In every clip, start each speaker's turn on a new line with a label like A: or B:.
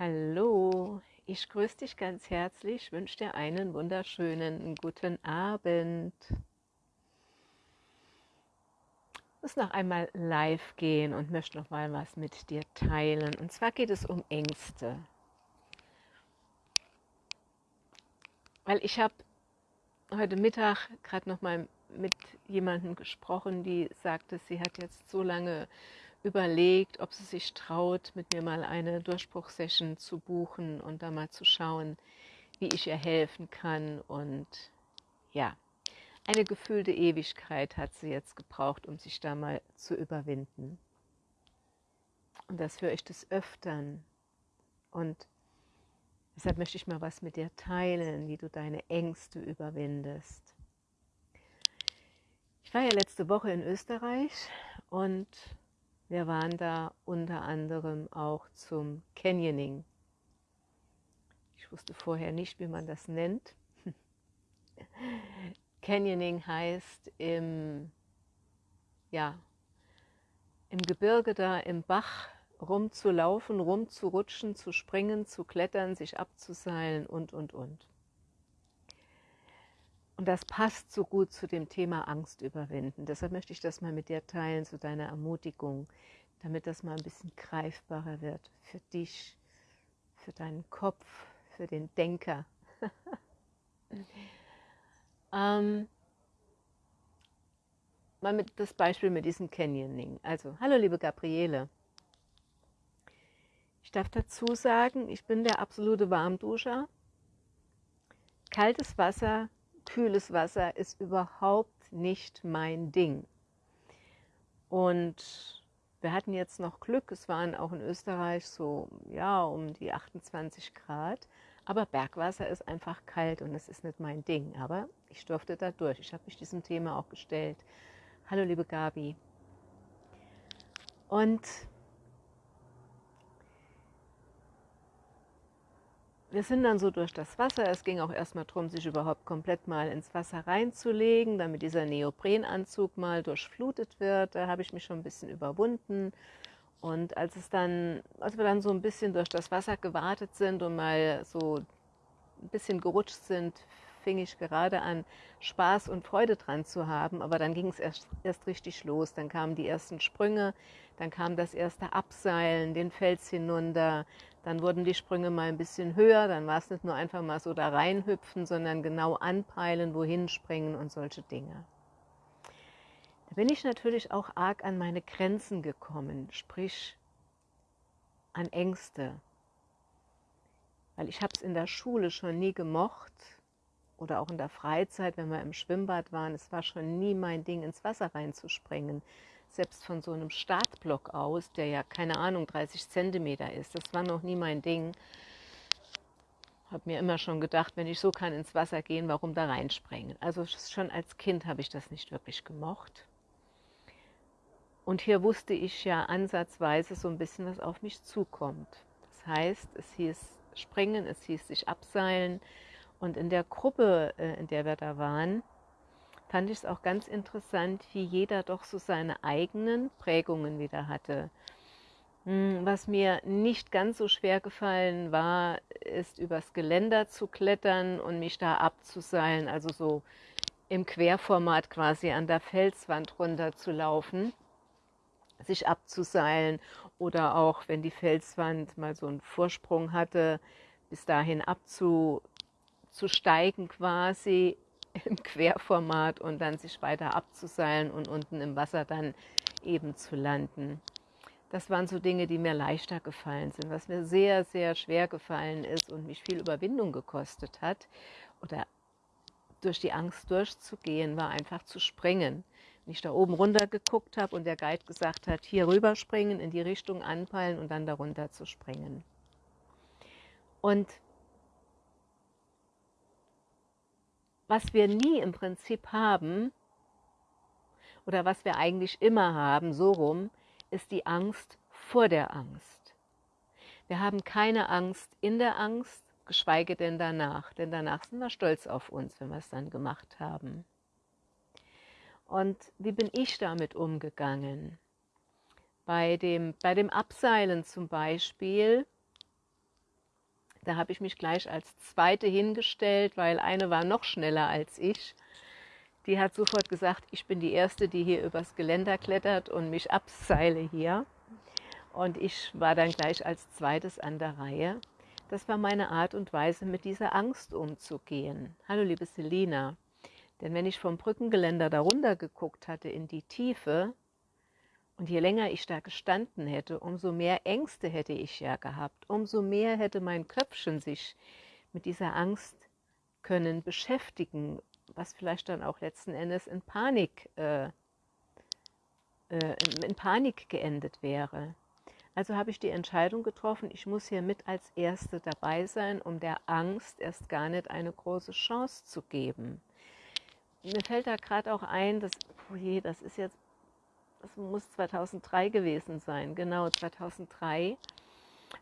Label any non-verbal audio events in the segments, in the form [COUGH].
A: Hallo, ich grüße dich ganz herzlich, wünsche dir einen wunderschönen guten Abend. Ich muss noch einmal live gehen und möchte noch mal was mit dir teilen. Und zwar geht es um Ängste. Weil ich habe heute Mittag gerade noch mal mit jemandem gesprochen, die sagte, sie hat jetzt so lange überlegt, ob sie sich traut, mit mir mal eine Durchbruchsession zu buchen und da mal zu schauen, wie ich ihr helfen kann. Und ja, eine gefühlte Ewigkeit hat sie jetzt gebraucht, um sich da mal zu überwinden. Und das höre ich des Öfteren. Und deshalb möchte ich mal was mit dir teilen, wie du deine Ängste überwindest. Ich war ja letzte Woche in Österreich und wir waren da unter anderem auch zum Canyoning. Ich wusste vorher nicht, wie man das nennt. [LAUGHS] Canyoning heißt im, ja, im Gebirge da im Bach rumzulaufen, rumzurutschen, zu springen, zu klettern, sich abzuseilen und, und, und. Und das passt so gut zu dem Thema Angst überwinden. Deshalb möchte ich das mal mit dir teilen, zu deiner Ermutigung, damit das mal ein bisschen greifbarer wird für dich, für deinen Kopf, für den Denker. [LAUGHS] ähm, mal mit das Beispiel mit diesem Canyoning. Also, hallo liebe Gabriele. Ich darf dazu sagen, ich bin der absolute Warmduscher. Kaltes Wasser kühles Wasser ist überhaupt nicht mein Ding. Und wir hatten jetzt noch Glück, es waren auch in Österreich so, ja, um die 28 Grad. Aber Bergwasser ist einfach kalt und es ist nicht mein Ding. Aber ich durfte da durch. Ich habe mich diesem Thema auch gestellt. Hallo, liebe Gabi. Und wir sind dann so durch das Wasser. Es ging auch erstmal darum, sich überhaupt komplett mal ins Wasser reinzulegen, damit dieser Neoprenanzug mal durchflutet wird. Da habe ich mich schon ein bisschen überwunden. Und als es dann, als wir dann so ein bisschen durch das Wasser gewartet sind und mal so ein bisschen gerutscht sind, fing ich gerade an, Spaß und Freude dran zu haben. Aber dann ging es erst, erst richtig los. Dann kamen die ersten Sprünge, dann kam das erste Abseilen, den Fels hinunter. Dann wurden die Sprünge mal ein bisschen höher. Dann war es nicht nur einfach mal so da reinhüpfen, sondern genau anpeilen, wohin springen und solche Dinge. Da bin ich natürlich auch arg an meine Grenzen gekommen, sprich an Ängste. Weil ich habe es in der Schule schon nie gemocht, oder auch in der Freizeit, wenn wir im Schwimmbad waren, es war schon nie mein Ding, ins Wasser reinzuspringen. Selbst von so einem Startblock aus, der ja, keine Ahnung, 30 Zentimeter ist, das war noch nie mein Ding. Habe mir immer schon gedacht, wenn ich so kann ins Wasser gehen, warum da reinspringen? Also schon als Kind habe ich das nicht wirklich gemocht. Und hier wusste ich ja ansatzweise so ein bisschen, was auf mich zukommt. Das heißt, es hieß springen, es hieß sich abseilen, und in der Gruppe, äh, in der wir da waren, fand ich es auch ganz interessant, wie jeder doch so seine eigenen Prägungen wieder hatte. Hm, was mir nicht ganz so schwer gefallen war, ist übers Geländer zu klettern und mich da abzuseilen, also so im Querformat quasi an der Felswand runter zu laufen, sich abzuseilen oder auch, wenn die Felswand mal so einen Vorsprung hatte, bis dahin abzu, zu steigen quasi im Querformat und dann sich weiter abzuseilen und unten im Wasser dann eben zu landen. Das waren so Dinge, die mir leichter gefallen sind. Was mir sehr, sehr schwer gefallen ist und mich viel Überwindung gekostet hat oder durch die Angst durchzugehen, war einfach zu springen. Wenn ich da oben runter geguckt habe und der Guide gesagt hat, hier rüber springen, in die Richtung anpeilen und dann darunter zu springen. Und was wir nie im Prinzip haben, oder was wir eigentlich immer haben, so rum, ist die Angst vor der Angst. Wir haben keine Angst in der Angst, geschweige denn danach, denn danach sind wir stolz auf uns, wenn wir es dann gemacht haben. Und wie bin ich damit umgegangen? Bei dem, bei dem Abseilen zum Beispiel Da habe ich mich gleich als Zweite hingestellt, weil eine war noch schneller als ich. Die hat sofort gesagt, ich bin die Erste, die hier übers Geländer klettert und mich abseile hier. Und ich war dann gleich als Zweites an der Reihe. Das war meine Art und Weise, mit dieser Angst umzugehen. Hallo, liebe Selina. Denn wenn ich vom Brückengeländer darunter geguckt hatte in die Tiefe, und je länger ich da gestanden hätte, umso mehr Ängste hätte ich ja gehabt, umso mehr hätte mein Köpfchen sich mit dieser Angst können beschäftigen, was vielleicht dann auch letzten Endes in Panik, äh, äh, in Panik geendet wäre. Also habe ich die Entscheidung getroffen, ich muss hier mit als Erste dabei sein, um der Angst erst gar nicht eine große Chance zu geben. Mir fällt da gerade auch ein, dass, oh je, das ist jetzt, das muss 2003 gewesen sein, genau 2003.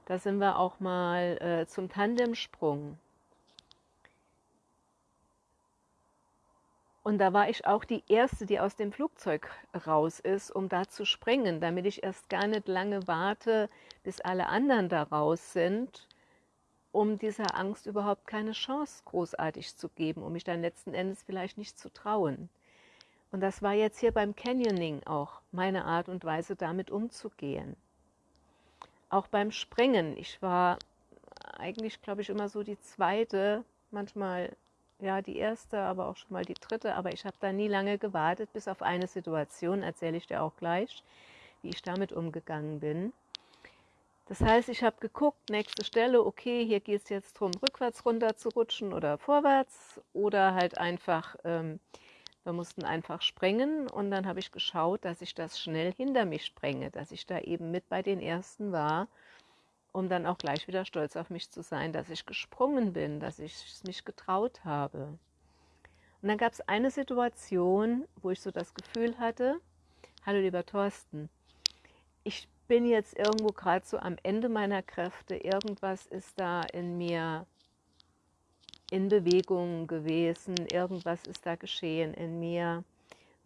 A: Da sind wir auch mal äh, zum Tandemsprung Und da war ich auch die Erste, die aus dem Flugzeug raus ist, um da zu springen, damit ich erst gar nicht lange warte, bis alle anderen da raus sind, um dieser Angst überhaupt keine Chance großartig zu geben, um mich dann letzten Endes vielleicht nicht zu trauen. Und das war jetzt hier beim Canyoning auch meine Art und Weise, damit umzugehen. Auch beim Springen. Ich war eigentlich, glaube ich, immer so die zweite, manchmal ja, die erste, aber auch schon mal die dritte. Aber ich habe da nie lange gewartet, bis auf eine Situation, erzähle ich dir auch gleich, wie ich damit umgegangen bin. Das heißt, ich habe geguckt, nächste Stelle, okay, hier geht es jetzt darum, rückwärts runter zu rutschen oder vorwärts oder halt einfach, ähm, wir mussten einfach springen und dann habe ich geschaut, dass ich das schnell hinter mich sprenge, dass ich da eben mit bei den Ersten war um dann auch gleich wieder stolz auf mich zu sein, dass ich gesprungen bin, dass ich es mich getraut habe. Und dann gab es eine Situation, wo ich so das Gefühl hatte, hallo lieber Thorsten, ich bin jetzt irgendwo gerade so am Ende meiner Kräfte, irgendwas ist da in mir in Bewegung gewesen, irgendwas ist da geschehen in mir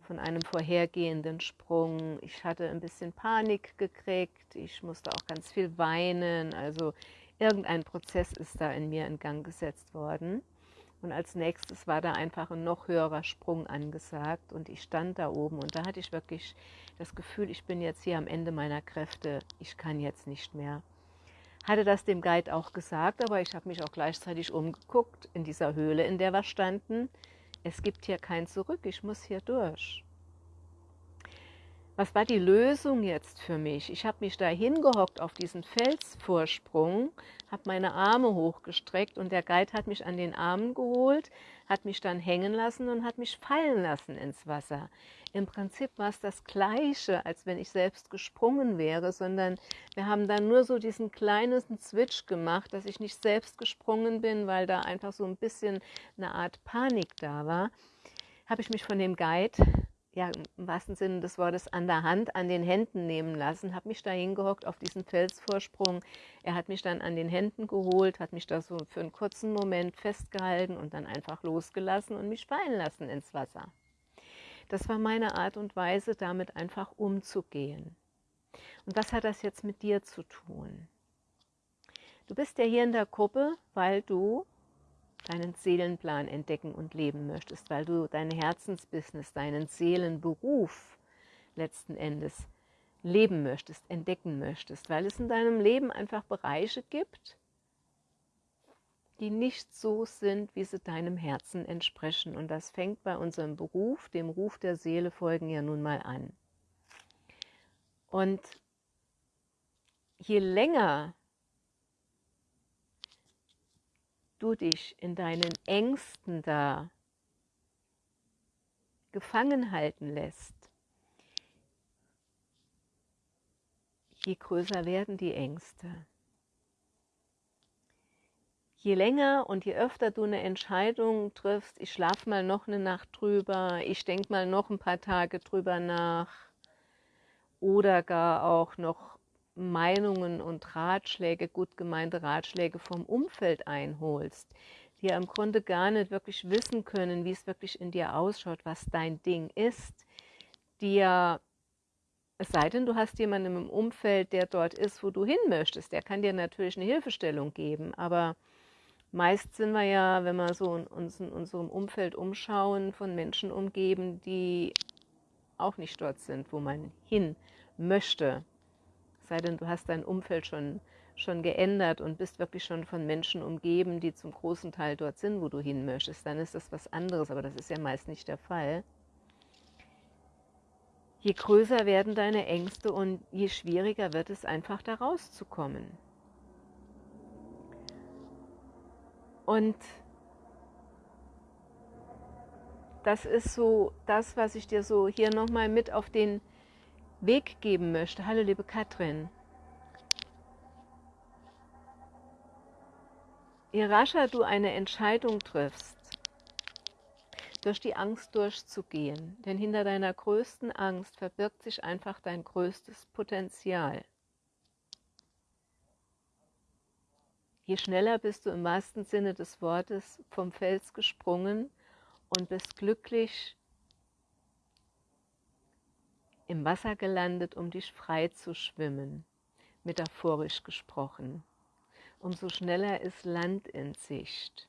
A: von einem vorhergehenden Sprung. Ich hatte ein bisschen Panik gekriegt, ich musste auch ganz viel weinen, also irgendein Prozess ist da in mir in Gang gesetzt worden. Und als nächstes war da einfach ein noch höherer Sprung angesagt und ich stand da oben und da hatte ich wirklich das Gefühl, ich bin jetzt hier am Ende meiner Kräfte, ich kann jetzt nicht mehr. Hatte das dem Guide auch gesagt, aber ich habe mich auch gleichzeitig umgeguckt in dieser Höhle, in der wir standen es gibt hier kein Zurück, ich muss hier durch. Was war die Lösung jetzt für mich? Ich habe mich da hingehockt auf diesen Felsvorsprung, habe meine Arme hochgestreckt und der Guide hat mich an den Armen geholt, hat mich dann hängen lassen und hat mich fallen lassen ins Wasser. Im Prinzip war es das Gleiche, als wenn ich selbst gesprungen wäre, sondern wir haben dann nur so diesen kleinen Switch gemacht, dass ich nicht selbst gesprungen bin, weil da einfach so ein bisschen eine Art Panik da war. Habe ich mich von dem Guide ja, im wahrsten Sinne des Wortes an der Hand, an den Händen nehmen lassen, habe mich da hingehockt auf diesen Felsvorsprung. Er hat mich dann an den Händen geholt, hat mich da so für einen kurzen Moment festgehalten und dann einfach losgelassen und mich fallen lassen ins Wasser. Das war meine Art und Weise, damit einfach umzugehen. Und was hat das jetzt mit dir zu tun? Du bist ja hier in der Gruppe, weil du deinen Seelenplan entdecken und leben möchtest, weil du dein Herzensbusiness, deinen Seelenberuf letzten Endes leben möchtest, entdecken möchtest, weil es in deinem Leben einfach Bereiche gibt, die nicht so sind, wie sie deinem Herzen entsprechen. Und das fängt bei unserem Beruf, dem Ruf der Seele folgen ja nun mal an. Und je länger du dich in deinen Ängsten da gefangen halten lässt, je größer werden die Ängste. Je länger und je öfter du eine Entscheidung triffst, ich schlafe mal noch eine Nacht drüber, ich denke mal noch ein paar Tage drüber nach oder gar auch noch Meinungen und Ratschläge, gut gemeinte Ratschläge vom Umfeld einholst, die ja im Grunde gar nicht wirklich wissen können, wie es wirklich in dir ausschaut, was dein Ding ist, die ja Es sei denn, du hast jemanden im Umfeld, der dort ist, wo du hin möchtest. Der kann dir natürlich eine Hilfestellung geben. Aber meist sind wir ja, wenn wir so in, uns in unserem Umfeld umschauen, von Menschen umgeben, die auch nicht dort sind, wo man hin möchte. Sei denn, du hast dein Umfeld schon, schon geändert und bist wirklich schon von Menschen umgeben, die zum großen Teil dort sind, wo du hin möchtest. Dann ist das was anderes, aber das ist ja meist nicht der Fall je größer werden deine Ängste und je schwieriger wird es einfach da rauszukommen. Und das ist so das, was ich dir so hier nochmal mit auf den Weg geben möchte. Hallo liebe Katrin. Je rascher du eine Entscheidung triffst, durch die Angst durchzugehen. Denn hinter deiner größten Angst verbirgt sich einfach dein größtes Potenzial. Je schneller bist du im wahrsten Sinne des Wortes vom Fels gesprungen und bist glücklich im Wasser gelandet, um dich frei zu schwimmen, metaphorisch gesprochen. Umso schneller ist Land in Sicht.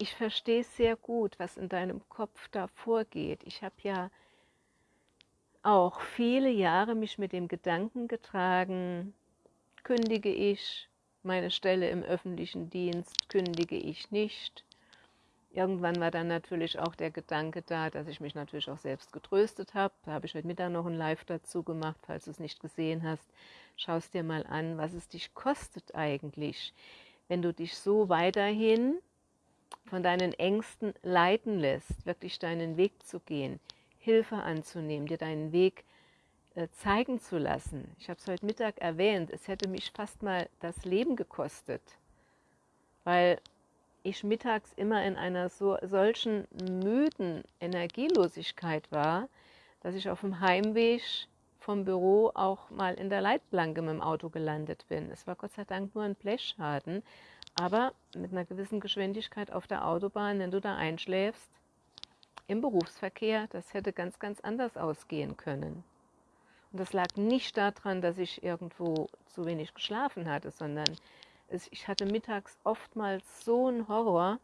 A: ich verstehe sehr gut, was in deinem Kopf da vorgeht. Ich habe ja auch viele Jahre mich mit dem Gedanken getragen, kündige ich meine Stelle im öffentlichen Dienst, kündige ich nicht. Irgendwann war dann natürlich auch der Gedanke da, dass ich mich natürlich auch selbst getröstet habe. Da habe ich heute Mittag noch ein Live dazu gemacht, falls du es nicht gesehen hast. Schau es dir mal an, was es dich kostet eigentlich, wenn du dich so weiterhin von deinen Ängsten leiten lässt, wirklich deinen Weg zu gehen, Hilfe anzunehmen, dir deinen Weg äh, zeigen zu lassen. Ich habe es heute Mittag erwähnt, es hätte mich fast mal das Leben gekostet, weil ich mittags immer in einer so, solchen müden Energielosigkeit war, dass ich auf dem Heimweg vom Büro auch mal in der Leitplanke mit dem Auto gelandet bin. Es war Gott sei Dank nur ein Blechschaden, aber mit einer gewissen Geschwindigkeit auf der Autobahn, wenn du da einschläfst, im Berufsverkehr, das hätte ganz, ganz anders ausgehen können. Und das lag nicht daran, dass ich irgendwo zu wenig geschlafen hatte, sondern ich hatte mittags oftmals so einen Horror,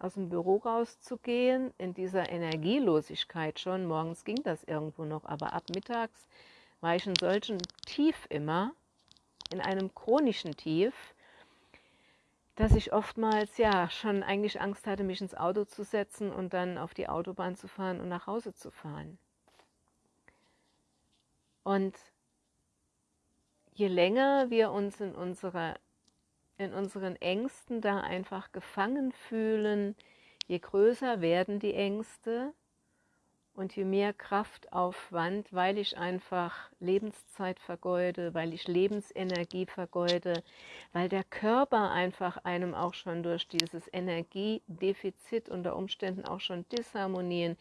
A: aus dem Büro rauszugehen, in dieser Energielosigkeit schon. Morgens ging das irgendwo noch, aber ab mittags war ich in solchen Tief immer, in einem chronischen Tief, dass ich oftmals ja schon eigentlich Angst hatte, mich ins Auto zu setzen und dann auf die Autobahn zu fahren und nach Hause zu fahren. Und je länger wir uns in, unserer, in unseren Ängsten da einfach gefangen fühlen, je größer werden die Ängste, und je mehr Kraftaufwand, weil ich einfach Lebenszeit vergeude, weil ich Lebensenergie vergeude, weil der Körper einfach einem auch schon durch dieses Energiedefizit unter Umständen auch schon Disharmonien,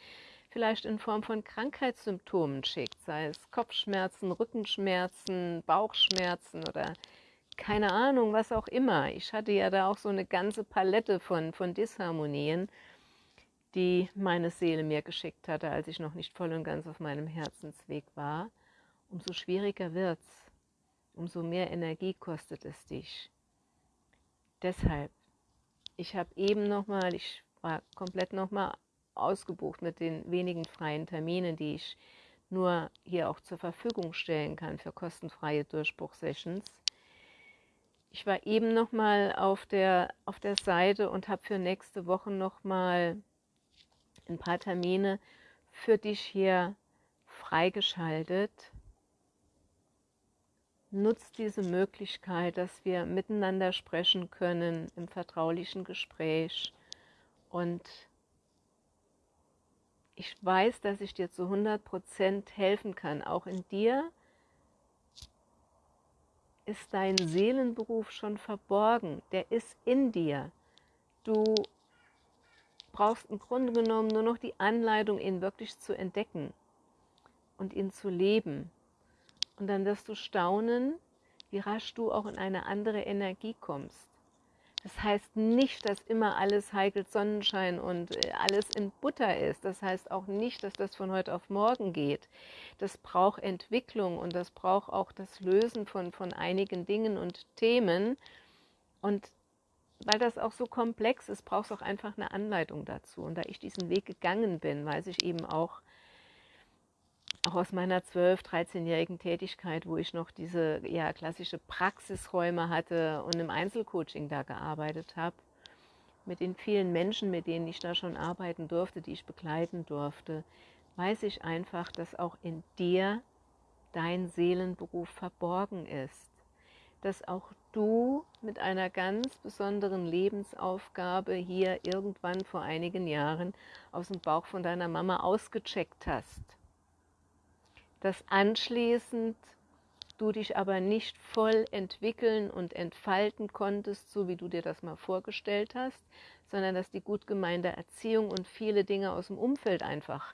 A: vielleicht in Form von Krankheitssymptomen schickt, sei es Kopfschmerzen, Rückenschmerzen, Bauchschmerzen oder keine Ahnung, was auch immer. Ich hatte ja da auch so eine ganze Palette von, von Disharmonien die meine Seele mir geschickt hatte, als ich noch nicht voll und ganz auf meinem Herzensweg war, umso schwieriger wird's, umso mehr Energie kostet es dich. Deshalb, ich habe eben nochmal, ich war komplett nochmal ausgebucht mit den wenigen freien Terminen, die ich nur hier auch zur Verfügung stellen kann für kostenfreie Durchbruchsessions. Ich war eben nochmal auf der, auf der Seite und habe für nächste Woche nochmal ein paar Termine für dich hier freigeschaltet. Nutzt diese Möglichkeit, dass wir miteinander sprechen können im vertraulichen Gespräch. Und ich weiß, dass ich dir zu 100% helfen kann. Auch in dir ist dein Seelenberuf schon verborgen. Der ist in dir. Du brauchst im Grunde genommen nur noch die Anleitung, ihn wirklich zu entdecken und ihn zu leben. Und dann wirst du staunen, wie rasch du auch in eine andere Energie kommst. Das heißt nicht, dass immer alles heikel Sonnenschein und äh, alles in Butter ist. Das heißt auch nicht, dass das von heute auf morgen geht. Das braucht Entwicklung und das braucht auch das Lösen von, von einigen Dingen und Themen. Und weil das auch so komplex ist, braucht es auch einfach eine Anleitung dazu. Und da ich diesen Weg gegangen bin, weiß ich eben auch, auch aus meiner 12-, 13-jährigen Tätigkeit, wo ich noch diese ja, klassische Praxisräume hatte und im Einzelcoaching da gearbeitet habe, mit den vielen Menschen, mit denen ich da schon arbeiten durfte, die ich begleiten durfte, weiß ich einfach, dass auch in dir dein Seelenberuf verborgen ist. Dass auch du mit einer ganz besonderen Lebensaufgabe hier irgendwann vor einigen Jahren aus dem Bauch von deiner Mama ausgecheckt hast dass anschließend du dich aber nicht voll entwickeln und entfalten konntest, so wie du dir das mal vorgestellt hast, sondern dass die gut gemeinte Erziehung und viele Dinge aus dem Umfeld einfach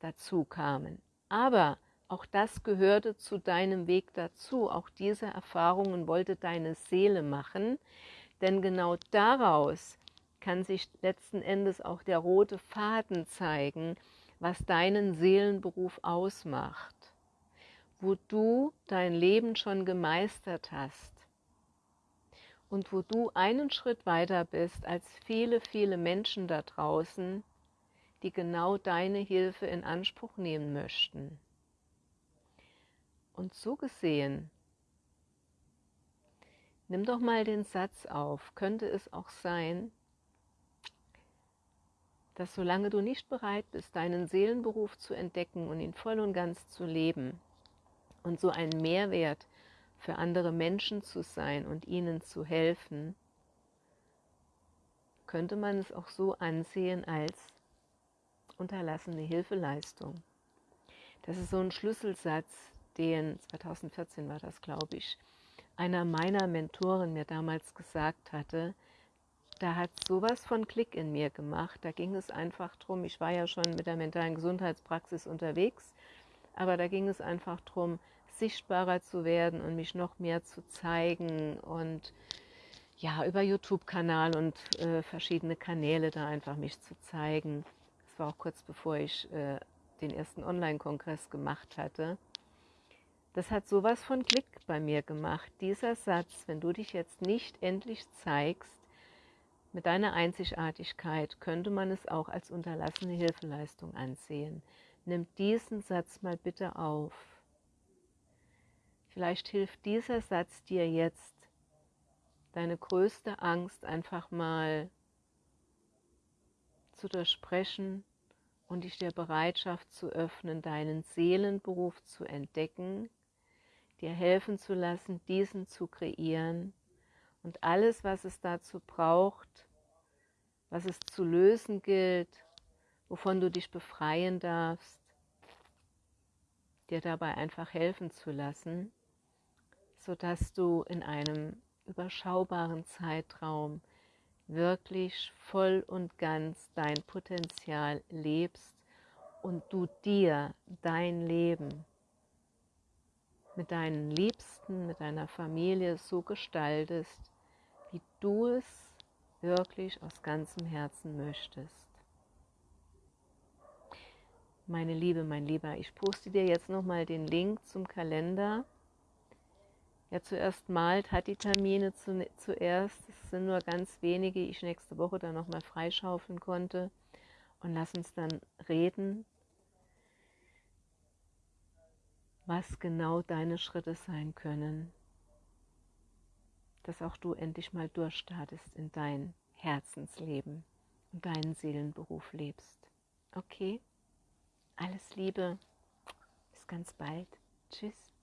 A: dazu kamen. Aber auch das gehörte zu deinem Weg dazu. Auch diese Erfahrungen wollte deine Seele machen, denn genau daraus kann sich letzten Endes auch der rote Faden zeigen, was deinen Seelenberuf ausmacht, wo du dein Leben schon gemeistert hast und wo du einen Schritt weiter bist als viele, viele Menschen da draußen, die genau deine Hilfe in Anspruch nehmen möchten. Und so gesehen, nimm doch mal den Satz auf, könnte es auch sein, dass solange du nicht bereit bist, deinen Seelenberuf zu entdecken und ihn voll und ganz zu leben und so ein Mehrwert für andere Menschen zu sein und ihnen zu helfen, könnte man es auch so ansehen als unterlassene Hilfeleistung. Das ist so ein Schlüsselsatz, den 2014 war das, glaube ich, einer meiner Mentoren mir damals gesagt hatte, da hat sowas von Klick in mir gemacht. Da ging es einfach darum, ich war ja schon mit der mentalen Gesundheitspraxis unterwegs, aber da ging es einfach darum, sichtbarer zu werden und mich noch mehr zu zeigen und ja, über YouTube-Kanal und äh, verschiedene Kanäle da einfach mich zu zeigen. Das war auch kurz bevor ich äh, den ersten Online-Kongress gemacht hatte. Das hat sowas von Klick bei mir gemacht. Dieser Satz, wenn du dich jetzt nicht endlich zeigst, mit deiner Einzigartigkeit könnte man es auch als unterlassene Hilfeleistung ansehen. Nimm diesen Satz mal bitte auf. Vielleicht hilft dieser Satz dir jetzt, deine größte Angst einfach mal zu durchsprechen und dich der Bereitschaft zu öffnen, deinen Seelenberuf zu entdecken, dir helfen zu lassen, diesen zu kreieren und alles, was es dazu braucht, was es zu lösen gilt, wovon du dich befreien darfst, dir dabei einfach helfen zu lassen, sodass du in einem überschaubaren Zeitraum wirklich voll und ganz dein Potenzial lebst und du dir dein Leben mit deinen Liebsten, mit deiner Familie so gestaltest, wie du es wirklich aus ganzem Herzen möchtest. Meine Liebe, mein Lieber, ich poste dir jetzt nochmal den Link zum Kalender. Ja, zuerst malt hat die Termine zu, zuerst. Es sind nur ganz wenige, ich nächste Woche dann nochmal freischaufeln konnte. Und lass uns dann reden, was genau deine Schritte sein können dass auch du endlich mal durchstartest in dein Herzensleben und deinen Seelenberuf lebst. Okay? Alles Liebe. Bis ganz bald. Tschüss.